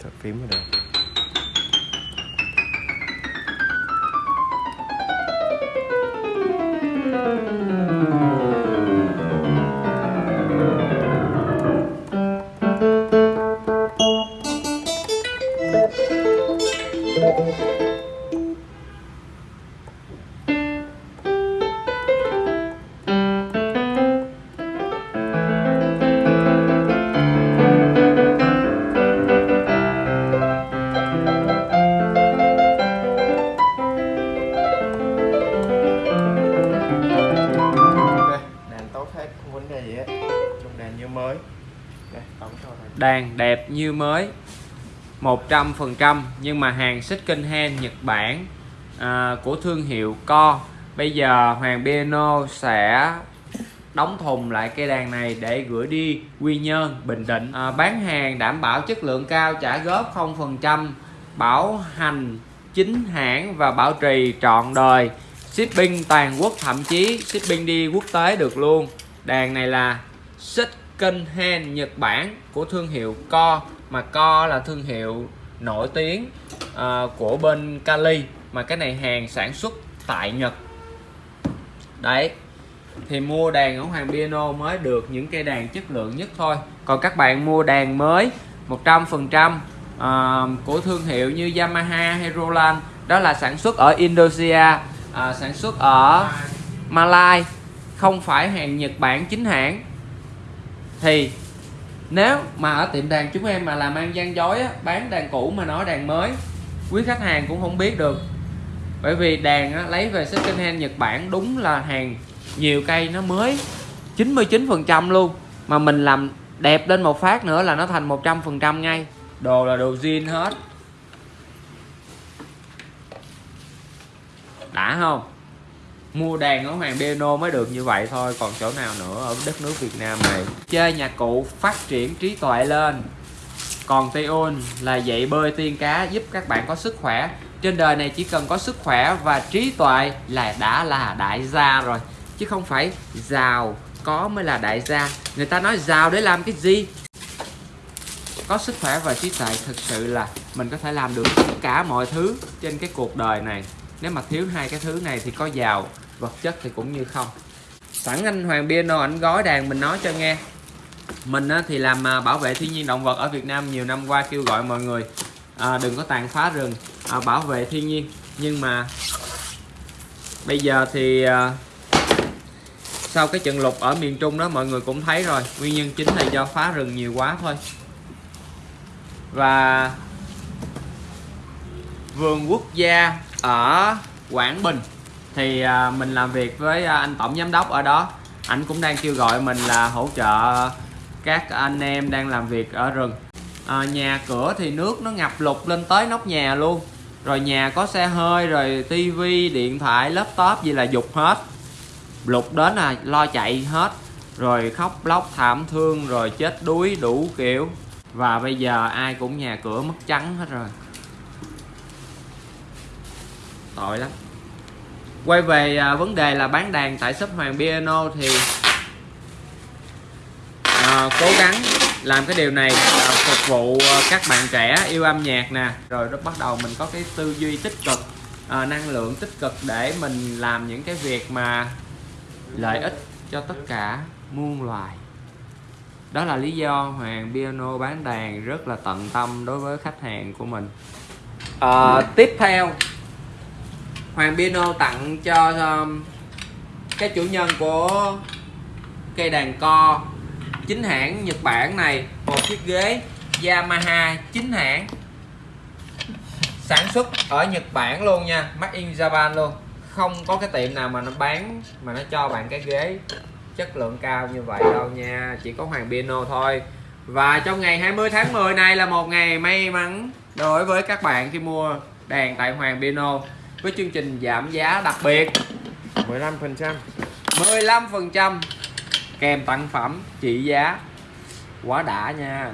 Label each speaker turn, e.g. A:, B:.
A: Thật phím vào đây you. Đàn
B: đẹp như mới 100% nhưng mà hàng xích kinh hen Nhật Bản à, của thương hiệu Co. Bây giờ Hoàng Piano sẽ đóng thùng lại cây đàn này để gửi đi Quy Nhơn Bình Định. À, bán hàng đảm bảo chất lượng cao trả góp 0% bảo hành chính hãng và bảo trì trọn đời. Shipping toàn quốc thậm chí shipping đi quốc tế được luôn. Đàn này là kênh Hen Nhật Bản của thương hiệu Co mà Co là thương hiệu nổi tiếng uh, của bên Cali mà cái này hàng sản xuất tại Nhật. Đấy thì mua đàn ở Hoàng Piano mới được những cây đàn chất lượng nhất thôi. Còn các bạn mua đàn mới 100% trăm à, của thương hiệu như Yamaha hay Roland đó là sản xuất ở Indonesia uh, sản xuất ở Malai không phải hàng Nhật Bản chính hãng thì nếu mà ở tiệm đàn chúng em mà làm ăn gian dối á, bán đàn cũ mà nói đàn mới quý khách hàng cũng không biết được. Bởi vì đàn á, lấy về second hand Nhật Bản đúng là hàng nhiều cây nó mới 99% luôn. Mà mình làm đẹp lên một phát nữa là nó thành 100% ngay. Đồ là đồ zin hết. Đã không? Mua đàn ở Hoàng Piano mới được như vậy thôi, còn chỗ nào nữa ở đất nước Việt Nam này? Chơi nhạc cụ phát triển trí tuệ lên. Còn Tiun là dạy bơi tiên cá giúp các bạn có sức khỏe. Trên đời này chỉ cần có sức khỏe và trí tuệ là đã là đại gia rồi, chứ không phải giàu có mới là đại gia. Người ta nói giàu để làm cái gì? Có sức khỏe và trí tuệ thực sự là mình có thể làm được tất cả mọi thứ trên cái cuộc đời này. Nếu mà thiếu hai cái thứ này thì có giàu vật chất thì cũng như không. Sẵn anh Hoàng Piano ảnh gói đàn mình nói cho nghe. Mình thì làm à, bảo vệ thiên nhiên động vật ở Việt Nam nhiều năm qua kêu gọi mọi người à, đừng có tàn phá rừng à, bảo vệ thiên nhiên. Nhưng mà bây giờ thì sau cái trận lục ở miền Trung đó mọi người cũng thấy rồi. Nguyên nhân chính là do phá rừng nhiều quá thôi. Và vườn quốc gia ở Quảng Bình thì à, mình làm việc với à, anh tổng giám đốc ở đó. Anh cũng đang kêu gọi mình là hỗ trợ các anh em đang làm việc ở rừng. À, nhà cửa thì nước nó ngập lụt lên tới nóc nhà luôn. Rồi nhà có xe hơi rồi tivi điện thoại laptop gì là dục hết. Lụt đến là lo chạy hết. Rồi khóc lóc thảm thương rồi chết đuối đủ kiểu. Và bây giờ ai cũng nhà cửa mất trắng hết rồi. Tội lắm quay về à, vấn đề là bán đàn tại shop Hoàng Piano thì à, cố gắng làm cái điều này à, phục vụ à, các bạn trẻ yêu âm nhạc nè. Rồi nó bắt đầu mình có cái tư duy tích cực à, năng lượng tích cực để mình làm những cái việc mà lợi ích cho tất cả muôn loài. Đó là lý do Hoàng Piano bán đàn rất là tận tâm đối với khách hàng của mình. À, tiếp theo Hoàng Piano tặng cho um, cái chủ nhân của cây đàn co chính hãng Nhật Bản này một chiếc ghế Yamaha chính hãng sản xuất ở Nhật Bản luôn nha Made in Japan luôn. Không có cái tiệm nào mà nó bán mà nó cho bạn cái ghế chất lượng cao như vậy đâu nha chỉ có Hoàng Piano thôi. Và trong ngày 20 tháng 10 này là một ngày may mắn đối với các bạn khi mua đàn tại Hoàng Piano với chương trình giảm giá đặc biệt.
A: 15%
B: 15% kèm tặng phẩm trị giá. Quá đã nha